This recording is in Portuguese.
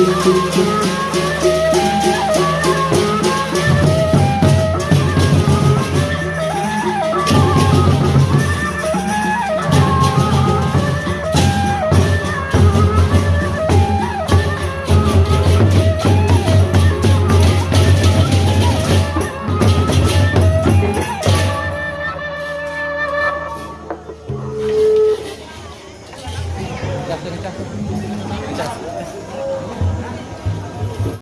Música